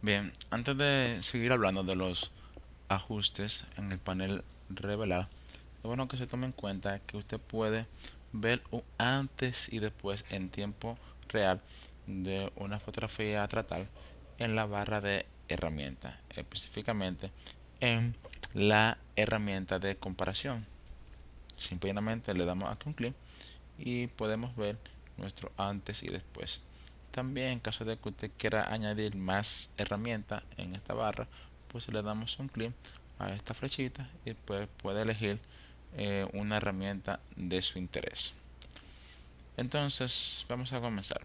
Bien, antes de seguir hablando de los ajustes en el panel revelar, es bueno que se tome en cuenta que usted puede ver un antes y después en tiempo real de una fotografía a tratar en la barra de herramientas, específicamente en la herramienta de comparación. Simplemente le damos aquí un clic y podemos ver nuestro antes y después. También en caso de que usted quiera añadir más herramientas en esta barra, pues le damos un clic a esta flechita y pues puede elegir eh, una herramienta de su interés. Entonces vamos a comenzar.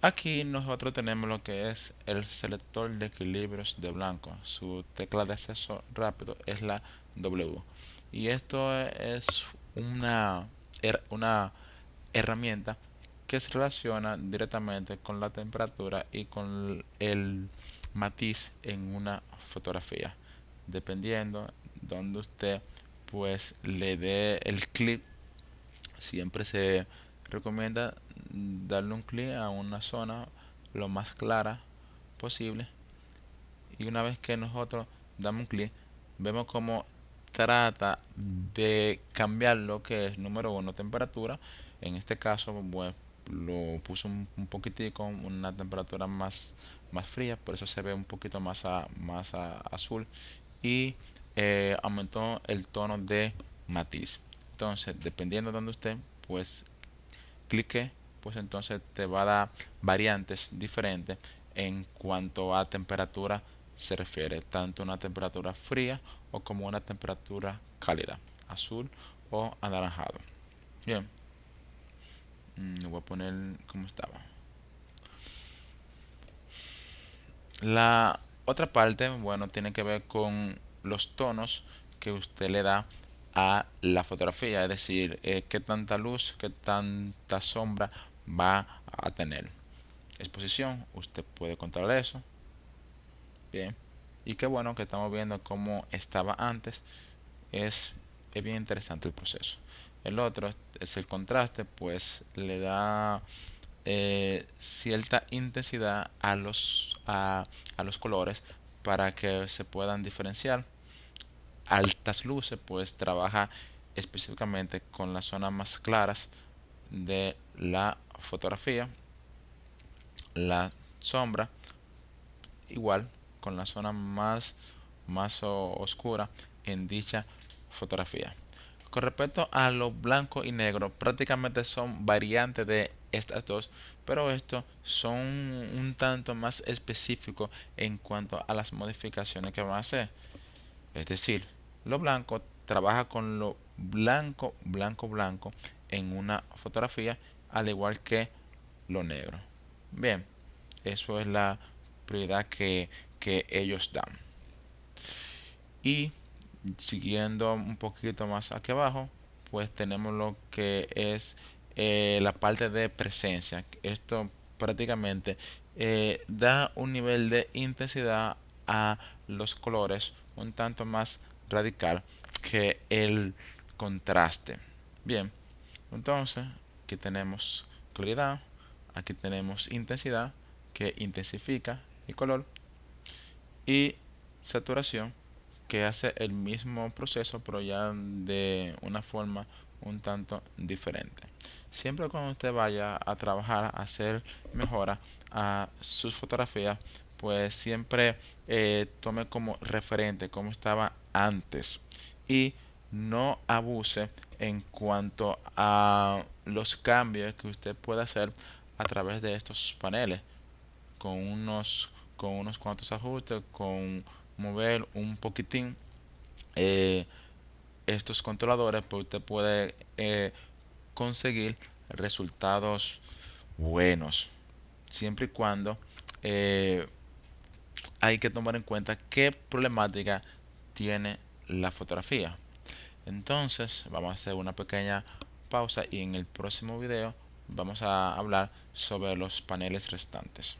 Aquí nosotros tenemos lo que es el selector de equilibrios de blanco. Su tecla de acceso rápido es la W. Y esto es una, una herramienta que se relaciona directamente con la temperatura y con el matiz en una fotografía. Dependiendo donde usted pues le dé el clic siempre se recomienda darle un clic a una zona lo más clara posible. Y una vez que nosotros damos un clic vemos como trata de cambiar lo que es número uno temperatura. En este caso pues, lo puso un, poquitico, una temperatura más, más fría, por eso se ve un poquito más, más azul y eh, aumentó el tono de matiz. Entonces, dependiendo de donde usted, pues clique, pues entonces te va a dar variantes diferentes en cuanto a temperatura se refiere, tanto una temperatura fría o como una temperatura cálida, azul o anaranjado. Bien. Mm, lo voy a poner como estaba. La otra parte, bueno, tiene que ver con los tonos que usted le da a la fotografía, es decir, eh, qué tanta luz, qué tanta sombra va a tener. Exposición, usted puede controlar eso. Bien. Y qué bueno que estamos viendo cómo estaba antes. Es, es bien interesante el proceso. El otro es el contraste, pues le da eh, cierta intensidad a los, a, los colores para que se puedan diferenciar. Altas luces, pues trabaja específicamente con las zonas más claras de la fotografía. La sombra, igual con la zona más, más oscura en dicha fotografía. Con respecto a lo blanco y negro, prácticamente son variantes de estas dos, pero estos son un tanto más específicos en cuanto a las modificaciones que van a hacer. Es decir, lo blanco trabaja con lo blanco, blanco, blanco en una fotografía, al igual que lo negro. Bien, eso es la prioridad que, que ellos dan. Y siguiendo un poquito más aquí abajo pues tenemos lo que es eh, la parte de presencia. Esto prácticamente eh, da un nivel de intensidad a los colores un tanto más radical que el contraste. Bien entonces aquí tenemos claridad aquí tenemos intensidad que intensifica el color. Y saturación que hace el mismo proceso pero ya de una forma un tanto diferente. Siempre cuando usted vaya a trabajar, a hacer mejora a sus fotografías, pues siempre eh, tome como referente como estaba antes y no abuse en cuanto a los cambios que usted puede hacer a través de estos paneles con unos con unos cuantos ajustes con mover un poquitín eh, estos controladores pues usted puede eh, conseguir resultados buenos siempre y cuando eh, hay que tomar en cuenta qué problemática tiene la fotografía. Entonces vamos a hacer una pequeña pausa y en el próximo video vamos a hablar sobre los paneles restantes